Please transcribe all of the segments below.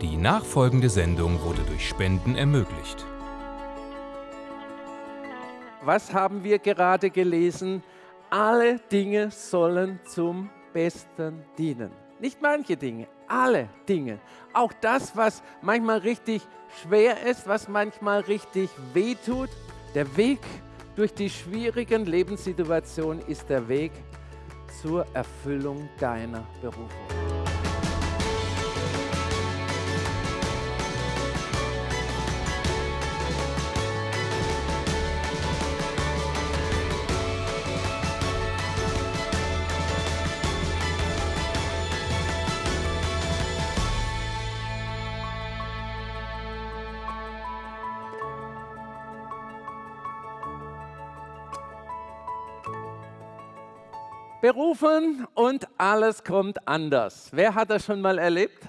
Die nachfolgende Sendung wurde durch Spenden ermöglicht. Was haben wir gerade gelesen? Alle Dinge sollen zum Besten dienen. Nicht manche Dinge, alle Dinge. Auch das, was manchmal richtig schwer ist, was manchmal richtig wehtut. Der Weg durch die schwierigen Lebenssituationen ist der Weg zur Erfüllung deiner Berufung. Berufen und alles kommt anders. Wer hat das schon mal erlebt?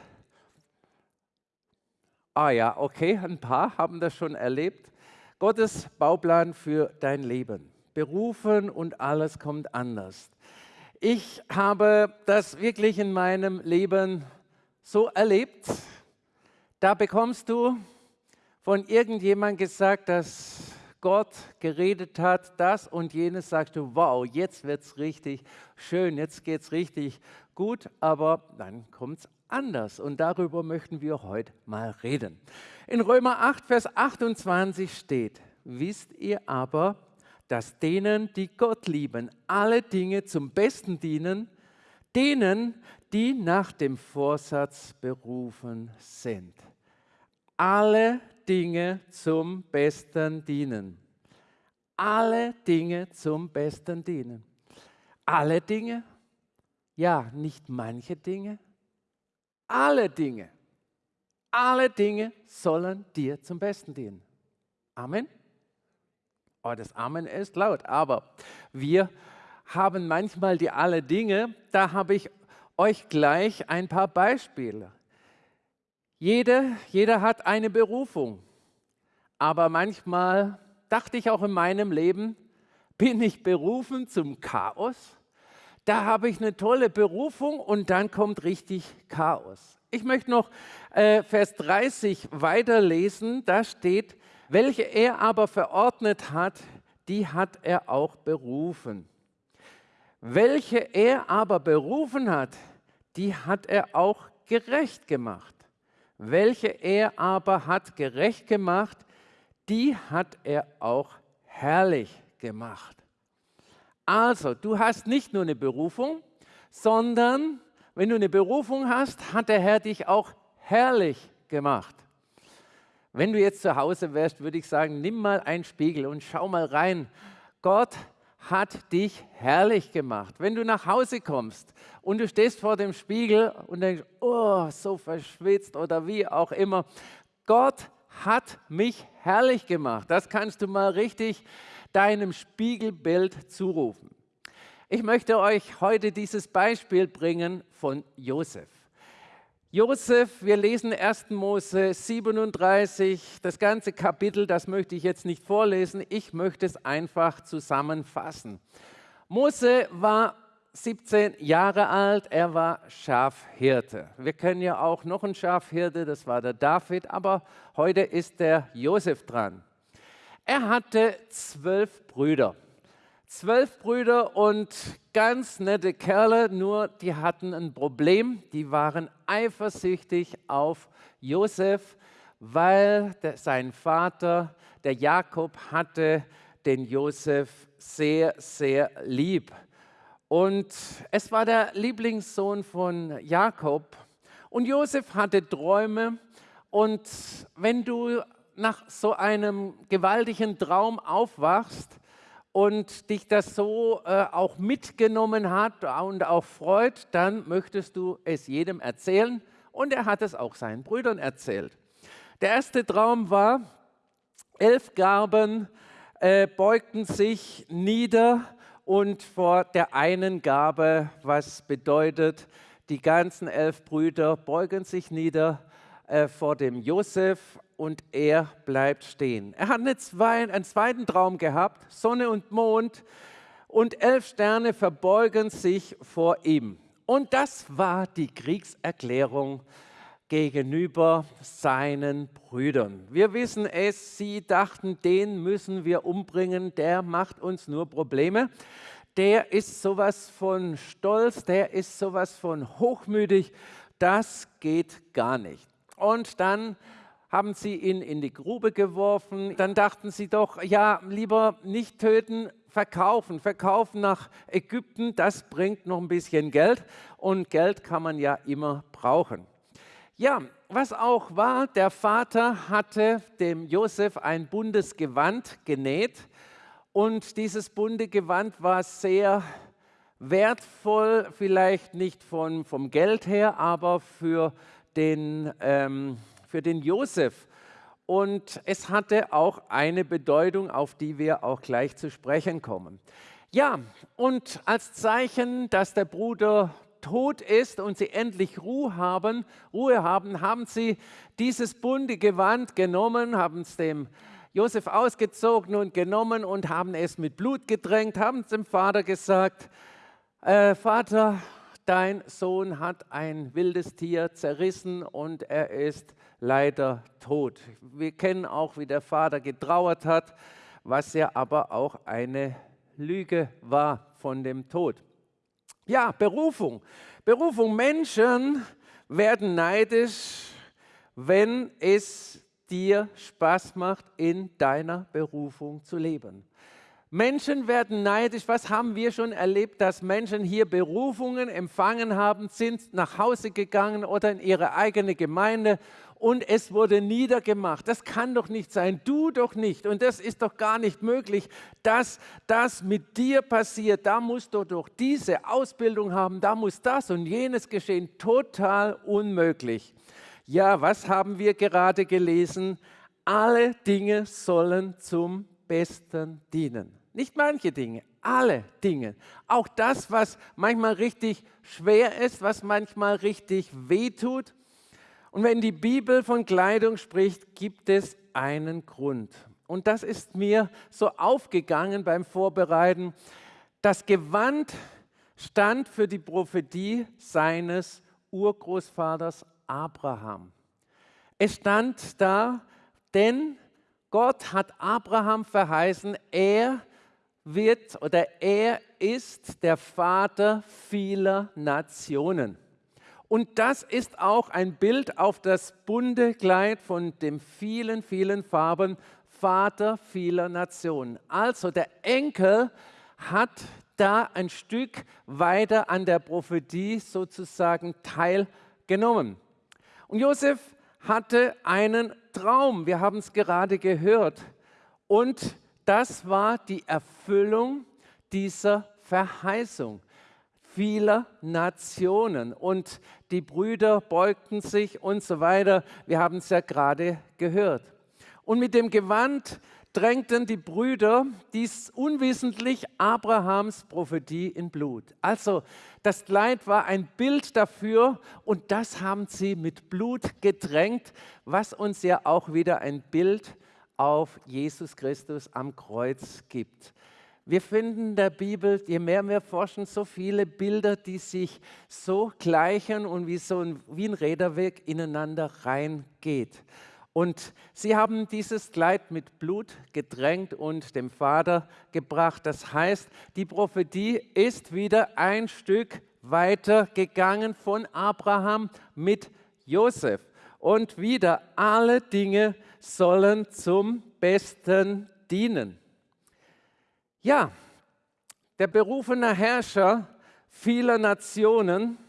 Ah ja, okay, ein paar haben das schon erlebt. Gottes Bauplan für dein Leben. Berufen und alles kommt anders. Ich habe das wirklich in meinem Leben so erlebt. Da bekommst du von irgendjemandem gesagt, dass Gott geredet hat, das und jenes, sagst du, wow, jetzt wird es richtig schön, jetzt geht es richtig gut, aber dann kommt es anders und darüber möchten wir heute mal reden. In Römer 8, Vers 28 steht, wisst ihr aber, dass denen, die Gott lieben, alle Dinge zum Besten dienen, denen, die nach dem Vorsatz berufen sind. Alle Dinge zum Besten dienen. Alle Dinge zum Besten dienen. Alle Dinge? Ja, nicht manche Dinge. Alle Dinge. Alle Dinge sollen dir zum Besten dienen. Amen. Oh, das Amen ist laut, aber wir haben manchmal die alle Dinge. Da habe ich euch gleich ein paar Beispiele. Jeder, jeder hat eine Berufung, aber manchmal dachte ich auch in meinem Leben, bin ich berufen zum Chaos? Da habe ich eine tolle Berufung und dann kommt richtig Chaos. Ich möchte noch äh, Vers 30 weiterlesen. Da steht, welche er aber verordnet hat, die hat er auch berufen. Welche er aber berufen hat, die hat er auch gerecht gemacht welche er aber hat gerecht gemacht, die hat er auch herrlich gemacht. Also, du hast nicht nur eine Berufung, sondern wenn du eine Berufung hast, hat der Herr dich auch herrlich gemacht. Wenn du jetzt zu Hause wärst, würde ich sagen, nimm mal einen Spiegel und schau mal rein. Gott hat dich herrlich gemacht. Wenn du nach Hause kommst und du stehst vor dem Spiegel und denkst, oh, so verschwitzt oder wie auch immer, Gott hat mich herrlich gemacht. Das kannst du mal richtig deinem Spiegelbild zurufen. Ich möchte euch heute dieses Beispiel bringen von Josef. Josef, wir lesen 1. Mose 37, das ganze Kapitel, das möchte ich jetzt nicht vorlesen, ich möchte es einfach zusammenfassen. Mose war 17 Jahre alt, er war Schafhirte. Wir kennen ja auch noch einen Schafhirte, das war der David, aber heute ist der Josef dran. Er hatte zwölf Brüder zwölf Brüder und ganz nette Kerle, nur die hatten ein Problem. Die waren eifersüchtig auf Josef, weil der, sein Vater, der Jakob, hatte den Josef sehr, sehr lieb. Und es war der Lieblingssohn von Jakob. Und Josef hatte Träume. Und wenn du nach so einem gewaltigen Traum aufwachst, und dich das so äh, auch mitgenommen hat und auch freut, dann möchtest du es jedem erzählen. Und er hat es auch seinen Brüdern erzählt. Der erste Traum war, elf Gaben äh, beugten sich nieder und vor der einen Gabe, was bedeutet, die ganzen elf Brüder beugen sich nieder äh, vor dem Josef und er bleibt stehen. Er hat einen zweiten Traum gehabt, Sonne und Mond und elf Sterne verbeugen sich vor ihm. Und das war die Kriegserklärung gegenüber seinen Brüdern. Wir wissen es, sie dachten, den müssen wir umbringen, der macht uns nur Probleme. Der ist sowas von stolz, der ist sowas von hochmütig, das geht gar nicht. Und dann haben sie ihn in die Grube geworfen. Dann dachten sie doch, ja, lieber nicht töten, verkaufen. Verkaufen nach Ägypten, das bringt noch ein bisschen Geld. Und Geld kann man ja immer brauchen. Ja, was auch war, der Vater hatte dem Josef ein buntes Gewand genäht und dieses bunte Gewand war sehr wertvoll, vielleicht nicht von, vom Geld her, aber für den, ähm, für den Josef. Und es hatte auch eine Bedeutung, auf die wir auch gleich zu sprechen kommen. Ja, und als Zeichen, dass der Bruder tot ist und sie endlich Ruhe haben, Ruhe haben, haben sie dieses bunte Gewand genommen, haben es dem Josef ausgezogen und genommen und haben es mit Blut gedrängt, haben es dem Vater gesagt, äh, Vater, dein Sohn hat ein wildes Tier zerrissen und er ist leider tot. Wir kennen auch, wie der Vater getrauert hat, was ja aber auch eine Lüge war von dem Tod. Ja, Berufung. Berufung. Menschen werden neidisch, wenn es dir Spaß macht, in deiner Berufung zu leben. Menschen werden neidisch. Was haben wir schon erlebt, dass Menschen hier Berufungen empfangen haben, sind nach Hause gegangen oder in ihre eigene Gemeinde und es wurde niedergemacht. Das kann doch nicht sein, du doch nicht. Und das ist doch gar nicht möglich, dass das mit dir passiert. Da musst du doch diese Ausbildung haben, da muss das und jenes geschehen. Total unmöglich. Ja, was haben wir gerade gelesen? Alle Dinge sollen zum Besten dienen. Nicht manche Dinge, alle Dinge. Auch das, was manchmal richtig schwer ist, was manchmal richtig wehtut. Und wenn die Bibel von Kleidung spricht, gibt es einen Grund. Und das ist mir so aufgegangen beim Vorbereiten. Das Gewand stand für die Prophetie seines Urgroßvaters Abraham. Es stand da, denn Gott hat Abraham verheißen, er wird oder er ist der Vater vieler Nationen. Und das ist auch ein Bild auf das bunte Kleid von den vielen, vielen Farben, Vater vieler Nationen. Also der Enkel hat da ein Stück weiter an der Prophetie sozusagen teilgenommen. Und Josef hatte einen Traum, wir haben es gerade gehört. Und das war die Erfüllung dieser Verheißung vieler Nationen. Und die Brüder beugten sich und so weiter. Wir haben es ja gerade gehört. Und mit dem Gewand drängten die Brüder dies unwissentlich Abrahams Prophetie in Blut. Also das Kleid war ein Bild dafür und das haben sie mit Blut gedrängt, was uns ja auch wieder ein Bild auf Jesus Christus am Kreuz gibt. Wir finden in der Bibel, je mehr wir forschen, so viele Bilder, die sich so gleichen und wie so ein, wie ein Räderweg ineinander reingeht. Und sie haben dieses Kleid mit Blut gedrängt und dem Vater gebracht. Das heißt, die Prophetie ist wieder ein Stück weiter gegangen von Abraham mit Josef. Und wieder alle Dinge sollen zum Besten dienen. Ja, der berufene Herrscher vieler Nationen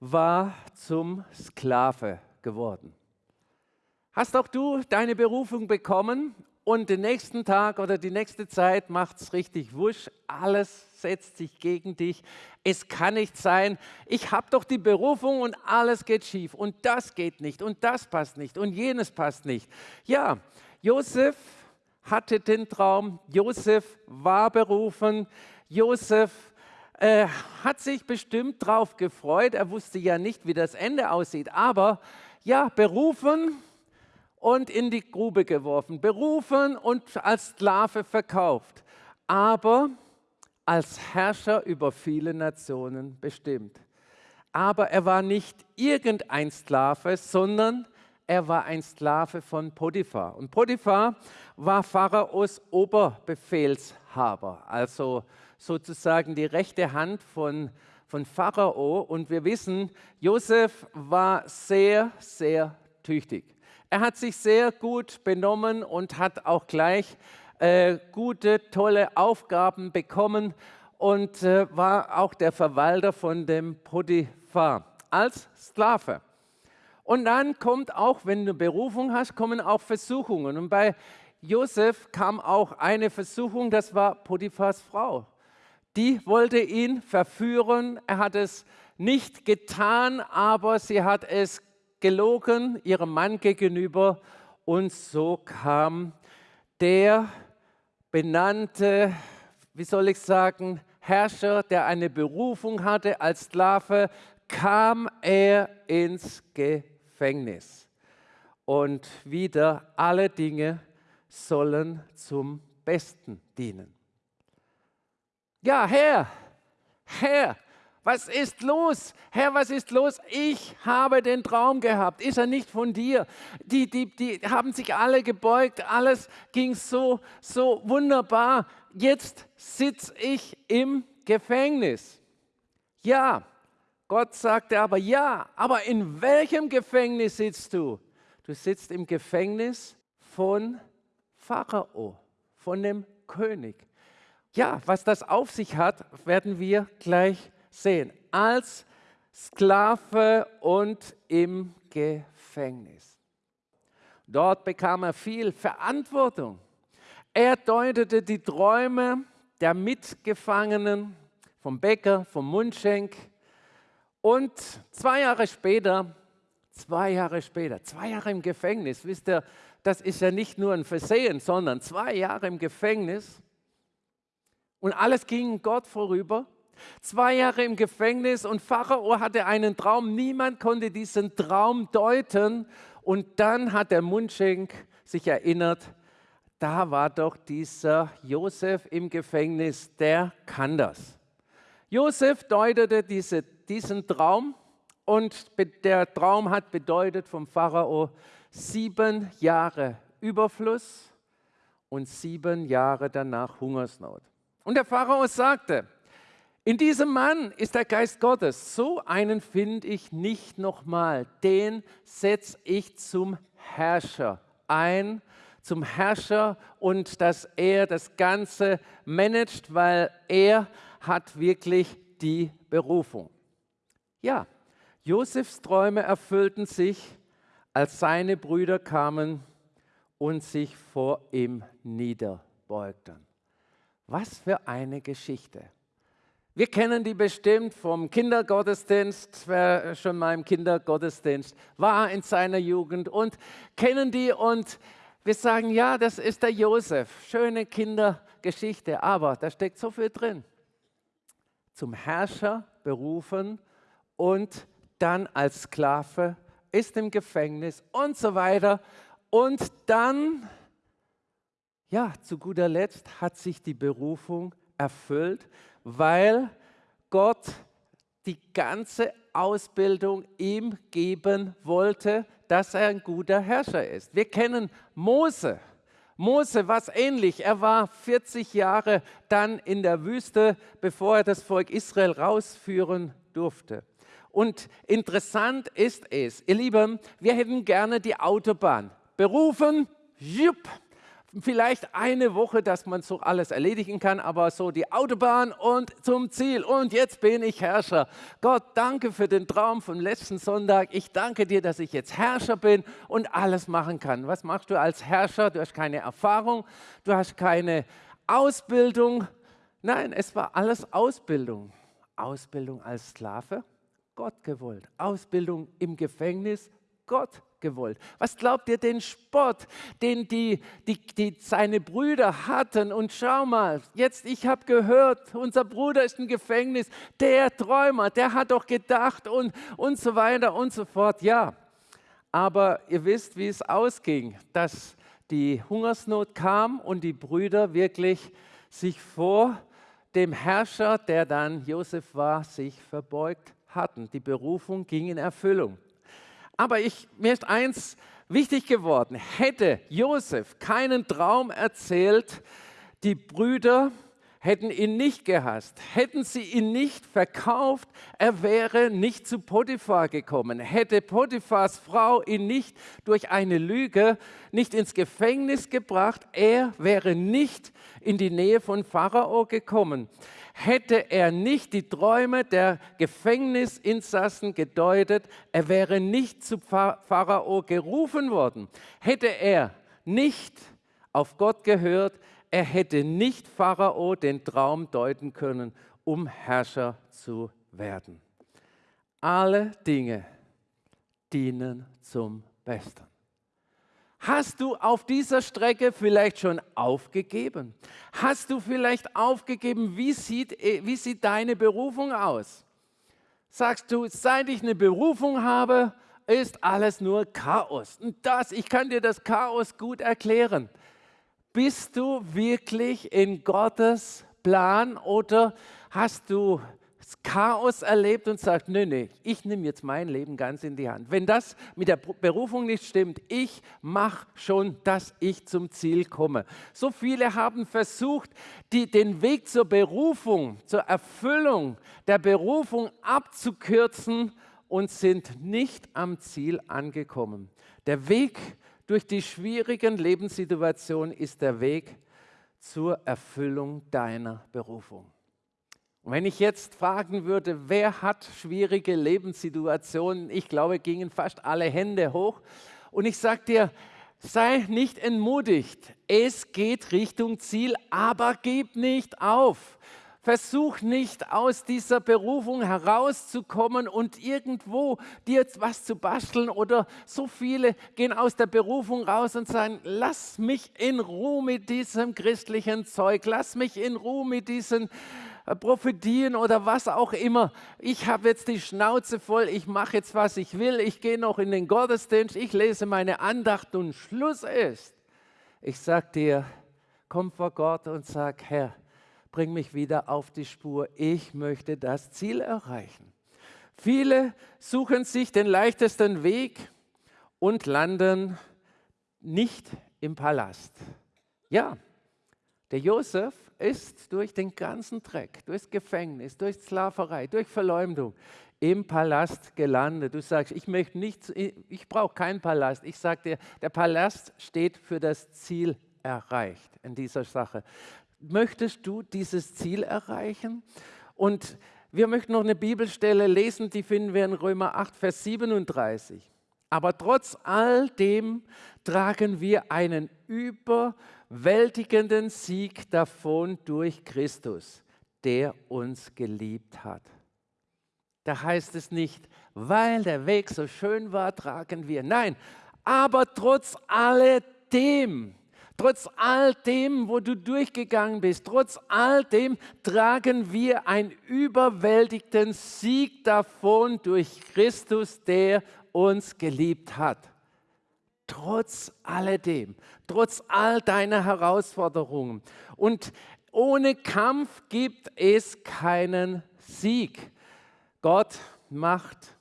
war zum Sklave geworden. Hast auch du deine Berufung bekommen und den nächsten Tag oder die nächste Zeit macht es richtig wusch, alles setzt sich gegen dich. Es kann nicht sein, ich habe doch die Berufung und alles geht schief. Und das geht nicht. Und das passt nicht. Und jenes passt nicht. Ja, Josef hatte den Traum, Josef war berufen, Josef äh, hat sich bestimmt darauf gefreut, er wusste ja nicht, wie das Ende aussieht, aber ja, berufen und in die Grube geworfen, berufen und als Sklave verkauft, aber als Herrscher über viele Nationen bestimmt. aber er war nicht irgendein Sklave, sondern er war ein Sklave von Potiphar. Und Potiphar war Pharaos Oberbefehlshaber, also sozusagen die rechte Hand von, von Pharao. Und wir wissen, Josef war sehr, sehr tüchtig. Er hat sich sehr gut benommen und hat auch gleich äh, gute, tolle Aufgaben bekommen und äh, war auch der Verwalter von dem Potiphar als Sklave. Und dann kommt auch, wenn du Berufung hast, kommen auch Versuchungen. Und bei Josef kam auch eine Versuchung, das war Potiphars Frau. Die wollte ihn verführen. Er hat es nicht getan, aber sie hat es gelogen ihrem Mann gegenüber. Und so kam der benannte, wie soll ich sagen, Herrscher, der eine Berufung hatte als Sklave, kam er ins Gefängnis. Und wieder alle Dinge sollen zum Besten dienen. Ja, Herr, Herr, was ist los? Herr, was ist los? Ich habe den Traum gehabt. Ist er nicht von dir? Die, die, die haben sich alle gebeugt. Alles ging so, so wunderbar. Jetzt sitze ich im Gefängnis. Ja, Gott sagte aber, ja, aber in welchem Gefängnis sitzt du? Du sitzt im Gefängnis von Pharao, von dem König. Ja, was das auf sich hat, werden wir gleich sehen. Als Sklave und im Gefängnis. Dort bekam er viel Verantwortung. Er deutete die Träume der Mitgefangenen vom Bäcker, vom Mundschenk. Und zwei Jahre später, zwei Jahre später, zwei Jahre im Gefängnis, wisst ihr, das ist ja nicht nur ein Versehen, sondern zwei Jahre im Gefängnis. Und alles ging Gott vorüber. Zwei Jahre im Gefängnis und Pharao hatte einen Traum. Niemand konnte diesen Traum deuten. Und dann hat der Mundschenk sich erinnert, da war doch dieser Josef im Gefängnis, der kann das. Josef deutete diese, diesen Traum und der Traum hat bedeutet vom Pharao sieben Jahre Überfluss und sieben Jahre danach Hungersnot. Und der Pharao sagte, in diesem Mann ist der Geist Gottes. So einen finde ich nicht nochmal. Den setze ich zum Herrscher ein, zum Herrscher und dass er das Ganze managt, weil er hat wirklich die Berufung. Ja, Josefs Träume erfüllten sich, als seine Brüder kamen und sich vor ihm niederbeugten. Was für eine Geschichte. Wir kennen die bestimmt vom Kindergottesdienst, wer schon mal im Kindergottesdienst war in seiner Jugend und kennen die und wir sagen, ja, das ist der Josef. Schöne Kindergeschichte, aber da steckt so viel drin. Zum Herrscher berufen und dann als Sklave, ist im Gefängnis und so weiter. Und dann, ja, zu guter Letzt hat sich die Berufung erfüllt weil Gott die ganze Ausbildung ihm geben wollte, dass er ein guter Herrscher ist. Wir kennen Mose. Mose war ähnlich. Er war 40 Jahre dann in der Wüste, bevor er das Volk Israel rausführen durfte. Und interessant ist es, ihr Lieben, wir hätten gerne die Autobahn. Berufen, jupp, vielleicht eine Woche, dass man so alles erledigen kann, aber so die Autobahn und zum Ziel. Und jetzt bin ich Herrscher. Gott, danke für den Traum vom letzten Sonntag. Ich danke dir, dass ich jetzt Herrscher bin und alles machen kann. Was machst du als Herrscher? Du hast keine Erfahrung, du hast keine Ausbildung. Nein, es war alles Ausbildung. Ausbildung als Sklave, Gott gewollt. Ausbildung im Gefängnis, Gott gewollt. Was glaubt ihr, den Spott, den die, die, die seine Brüder hatten? Und schau mal, jetzt, ich habe gehört, unser Bruder ist im Gefängnis, der Träumer, der hat doch gedacht und, und so weiter und so fort. Ja, aber ihr wisst, wie es ausging, dass die Hungersnot kam und die Brüder wirklich sich vor dem Herrscher, der dann Josef war, sich verbeugt hatten. Die Berufung ging in Erfüllung. Aber ich, mir ist eins wichtig geworden. Hätte Josef keinen Traum erzählt, die Brüder hätten ihn nicht gehasst, hätten sie ihn nicht verkauft, er wäre nicht zu Potiphar gekommen. Hätte Potiphars Frau ihn nicht durch eine Lüge nicht ins Gefängnis gebracht, er wäre nicht in die Nähe von Pharao gekommen. Hätte er nicht die Träume der Gefängnisinsassen gedeutet, er wäre nicht zu Pharao gerufen worden. Hätte er nicht auf Gott gehört, er hätte nicht Pharao den Traum deuten können, um Herrscher zu werden. Alle Dinge dienen zum Besten. Hast du auf dieser Strecke vielleicht schon aufgegeben? Hast du vielleicht aufgegeben, wie sieht, wie sieht deine Berufung aus? Sagst du, seit ich eine Berufung habe, ist alles nur Chaos. Und das, ich kann dir das Chaos gut erklären. Bist du wirklich in Gottes Plan oder hast du das Chaos erlebt und sagst, nee, nee, ich nehme jetzt mein Leben ganz in die Hand. Wenn das mit der Berufung nicht stimmt, ich mache schon, dass ich zum Ziel komme. So viele haben versucht, die, den Weg zur Berufung, zur Erfüllung der Berufung abzukürzen und sind nicht am Ziel angekommen. Der Weg durch die schwierigen Lebenssituationen ist der Weg zur Erfüllung deiner Berufung. Und wenn ich jetzt fragen würde, wer hat schwierige Lebenssituationen, ich glaube, gingen fast alle Hände hoch. Und ich sage dir, sei nicht entmutigt, es geht Richtung Ziel, aber gib nicht auf. Versuch nicht aus dieser Berufung herauszukommen und irgendwo dir was zu basteln oder so viele gehen aus der Berufung raus und sagen, lass mich in Ruhe mit diesem christlichen Zeug, lass mich in Ruhe mit diesen Prophetien oder was auch immer. Ich habe jetzt die Schnauze voll, ich mache jetzt, was ich will, ich gehe noch in den Gottesdienst, ich lese meine Andacht und Schluss ist. Ich sage dir, komm vor Gott und sag, Herr, bring mich wieder auf die Spur. Ich möchte das Ziel erreichen. Viele suchen sich den leichtesten Weg und landen nicht im Palast. Ja, der Josef ist durch den ganzen Dreck, durchs Gefängnis, durch Sklaverei, durch Verleumdung im Palast gelandet. Du sagst, ich möchte nicht, ich brauche keinen Palast. Ich sage dir, der Palast steht für das Ziel erreicht in dieser Sache möchtest du dieses Ziel erreichen? Und wir möchten noch eine Bibelstelle lesen, die finden wir in Römer 8, Vers 37. Aber trotz all dem tragen wir einen überwältigenden Sieg davon durch Christus, der uns geliebt hat. Da heißt es nicht, weil der Weg so schön war, tragen wir. Nein, aber trotz alledem Trotz all dem, wo du durchgegangen bist, trotz all dem tragen wir einen überwältigten Sieg davon durch Christus, der uns geliebt hat. Trotz alledem, trotz all deiner Herausforderungen. Und ohne Kampf gibt es keinen Sieg. Gott macht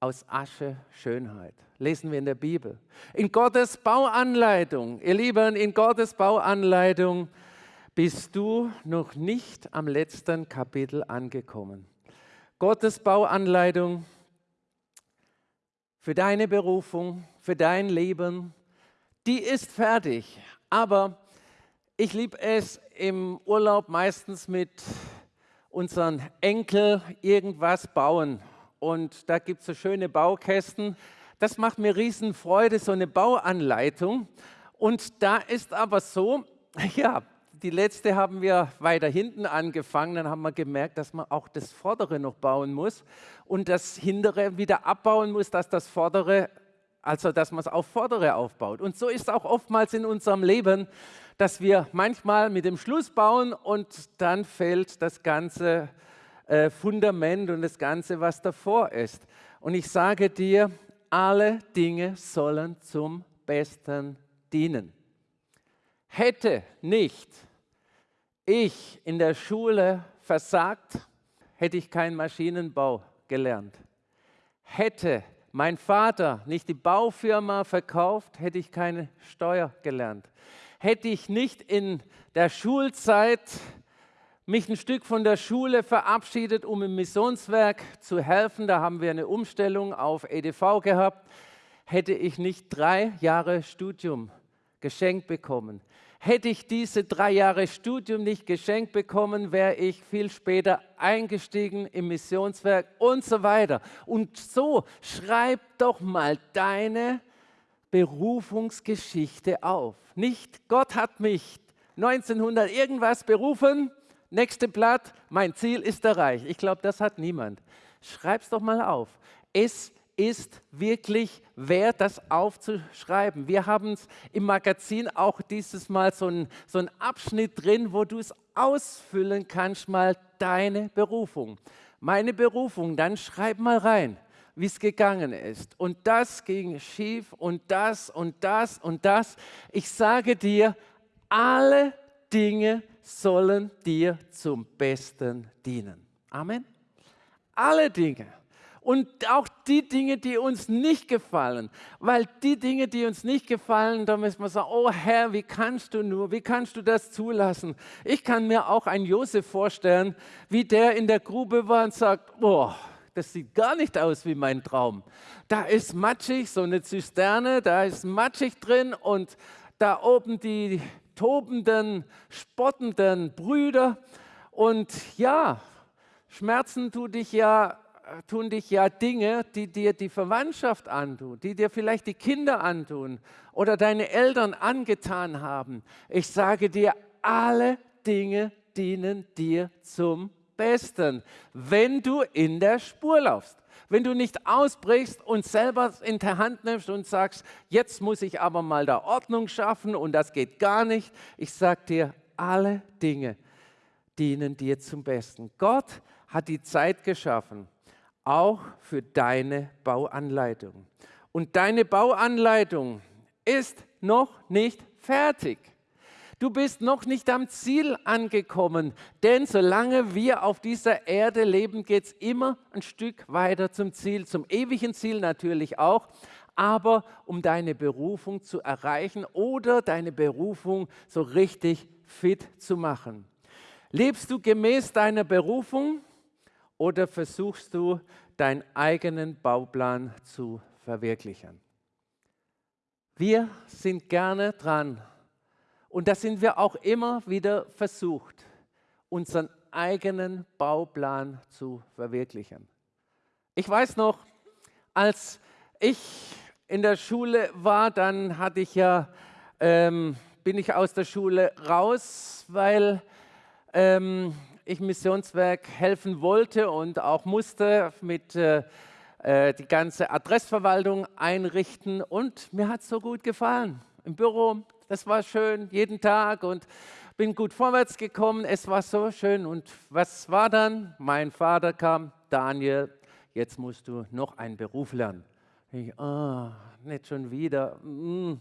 aus Asche Schönheit lesen wir in der Bibel. In Gottes Bauanleitung, ihr Lieben, in Gottes Bauanleitung bist du noch nicht am letzten Kapitel angekommen. Gottes Bauanleitung für deine Berufung, für dein Leben, die ist fertig. Aber ich liebe es im Urlaub meistens mit unseren Enkel irgendwas bauen. Und da gibt es so schöne Baukästen das macht mir riesen Freude, so eine Bauanleitung. Und da ist aber so, ja, die letzte haben wir weiter hinten angefangen, dann haben wir gemerkt, dass man auch das Vordere noch bauen muss und das Hintere wieder abbauen muss, dass das Vordere, also dass man es auf Vordere aufbaut. Und so ist auch oftmals in unserem Leben, dass wir manchmal mit dem Schluss bauen und dann fällt das ganze äh, Fundament und das Ganze, was davor ist. Und ich sage dir, alle Dinge sollen zum Besten dienen. Hätte nicht ich in der Schule versagt, hätte ich keinen Maschinenbau gelernt. Hätte mein Vater nicht die Baufirma verkauft, hätte ich keine Steuer gelernt. Hätte ich nicht in der Schulzeit mich ein Stück von der Schule verabschiedet, um im Missionswerk zu helfen, da haben wir eine Umstellung auf EDV gehabt, hätte ich nicht drei Jahre Studium geschenkt bekommen. Hätte ich diese drei Jahre Studium nicht geschenkt bekommen, wäre ich viel später eingestiegen im Missionswerk und so weiter. Und so schreib doch mal deine Berufungsgeschichte auf. Nicht Gott hat mich 1900 irgendwas berufen, nächste Blatt, mein Ziel ist erreicht. Ich glaube, das hat niemand. Schreib's doch mal auf. Es ist wirklich wert, das aufzuschreiben. Wir haben im Magazin auch dieses Mal so einen so Abschnitt drin, wo du es ausfüllen kannst, mal deine Berufung. Meine Berufung, dann schreib mal rein, wie es gegangen ist. Und das ging schief und das und das und das. Ich sage dir, alle Dinge sollen dir zum Besten dienen. Amen. Alle Dinge und auch die Dinge, die uns nicht gefallen. Weil die Dinge, die uns nicht gefallen, da müssen wir sagen, oh Herr, wie kannst du nur, wie kannst du das zulassen? Ich kann mir auch einen Josef vorstellen, wie der in der Grube war und sagt, boah, das sieht gar nicht aus wie mein Traum. Da ist matschig, so eine Zisterne, da ist matschig drin und da oben die tobenden, spottenden Brüder. Und ja, Schmerzen tut dich ja tun dich ja Dinge, die dir die Verwandtschaft antun, die dir vielleicht die Kinder antun oder deine Eltern angetan haben. Ich sage dir, alle Dinge dienen dir zum Besten, wenn du in der Spur laufst. Wenn du nicht ausbrichst und selber in der Hand nimmst und sagst, jetzt muss ich aber mal da Ordnung schaffen und das geht gar nicht. Ich sage dir, alle Dinge dienen dir zum Besten. Gott hat die Zeit geschaffen, auch für deine Bauanleitung. Und deine Bauanleitung ist noch nicht fertig. Du bist noch nicht am Ziel angekommen, denn solange wir auf dieser Erde leben, geht es immer ein Stück weiter zum Ziel, zum ewigen Ziel natürlich auch, aber um deine Berufung zu erreichen oder deine Berufung so richtig fit zu machen. Lebst du gemäß deiner Berufung? Oder versuchst du, deinen eigenen Bauplan zu verwirklichen? Wir sind gerne dran und da sind wir auch immer wieder versucht, unseren eigenen Bauplan zu verwirklichen. Ich weiß noch, als ich in der Schule war, dann hatte ich ja, ähm, bin ich aus der Schule raus, weil ähm, ich Missionswerk helfen wollte und auch musste mit äh, äh, die ganze Adressverwaltung einrichten und mir hat es so gut gefallen. Im Büro, das war schön, jeden Tag und bin gut vorwärts gekommen. Es war so schön und was war dann? Mein Vater kam, Daniel, jetzt musst du noch einen Beruf lernen. Ich, oh, nicht schon wieder mm,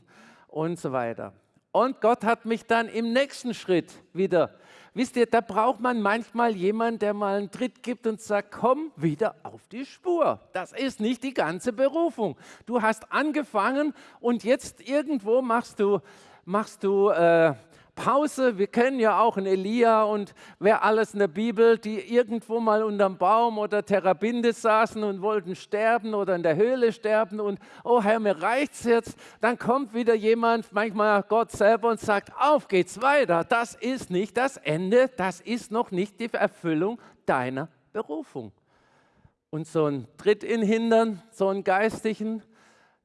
und so weiter. Und Gott hat mich dann im nächsten Schritt wieder Wisst ihr, da braucht man manchmal jemanden, der mal einen Tritt gibt und sagt, komm wieder auf die Spur. Das ist nicht die ganze Berufung. Du hast angefangen und jetzt irgendwo machst du, machst du äh, Pause. Wir kennen ja auch einen Elia und wer alles in der Bibel, die irgendwo mal unterm Baum oder Terrabinde saßen und wollten sterben oder in der Höhle sterben und oh Herr, mir reicht's jetzt. Dann kommt wieder jemand, manchmal Gott selber und sagt, auf geht's weiter. Das ist nicht das Ende, das ist noch nicht die Erfüllung deiner Berufung. Und so ein Tritt in Hindern, so einen geistigen,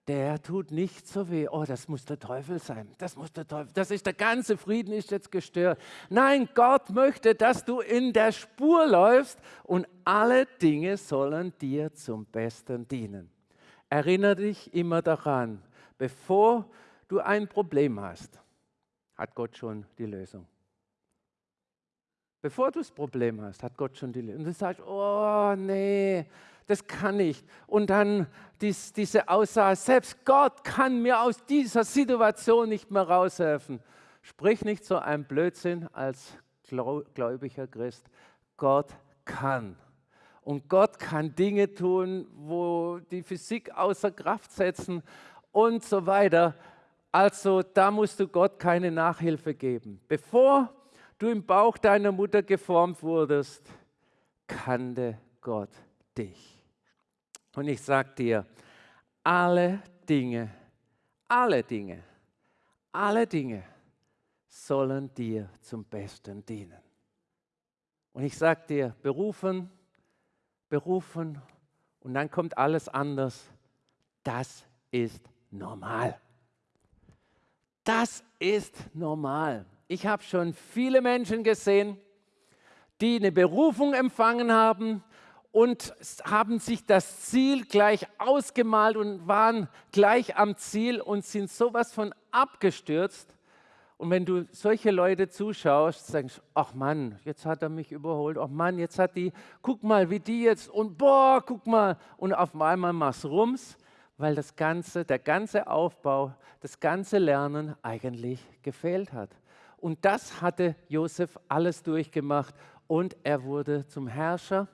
der tut nicht so weh. Oh, das muss der Teufel sein. Das muss der Teufel. Das ist der ganze Frieden ist jetzt gestört. Nein, Gott möchte, dass du in der Spur läufst und alle Dinge sollen dir zum Besten dienen. Erinnere dich immer daran, bevor du ein Problem hast, hat Gott schon die Lösung. Bevor du das Problem hast, hat Gott schon die Lösung. Und du sagst, oh nee, das kann ich. Und dann dies, diese Aussage, selbst Gott kann mir aus dieser Situation nicht mehr raushelfen. Sprich nicht so ein Blödsinn als gläubiger Christ. Gott kann. Und Gott kann Dinge tun, wo die Physik außer Kraft setzen und so weiter. Also da musst du Gott keine Nachhilfe geben. Bevor du im Bauch deiner Mutter geformt wurdest, kannte Gott dich. Und ich sage dir, alle Dinge, alle Dinge, alle Dinge sollen dir zum Besten dienen. Und ich sage dir, berufen, berufen und dann kommt alles anders. Das ist normal. Das ist normal. Ich habe schon viele Menschen gesehen, die eine Berufung empfangen haben und haben sich das Ziel gleich ausgemalt und waren gleich am Ziel und sind sowas von abgestürzt, und wenn du solche Leute zuschaust, sagst du, ach Mann, jetzt hat er mich überholt, ach Mann, jetzt hat die, guck mal, wie die jetzt und boah, guck mal. Und auf einmal machst rums, weil das ganze, der ganze Aufbau, das ganze Lernen eigentlich gefehlt hat. Und das hatte Josef alles durchgemacht und er wurde zum Herrscher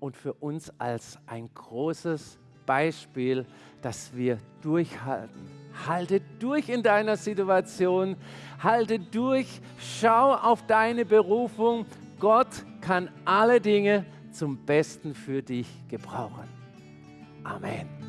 und für uns als ein großes Beispiel, dass wir durchhalten Halte durch in deiner Situation. Halte durch. Schau auf deine Berufung. Gott kann alle Dinge zum Besten für dich gebrauchen. Amen.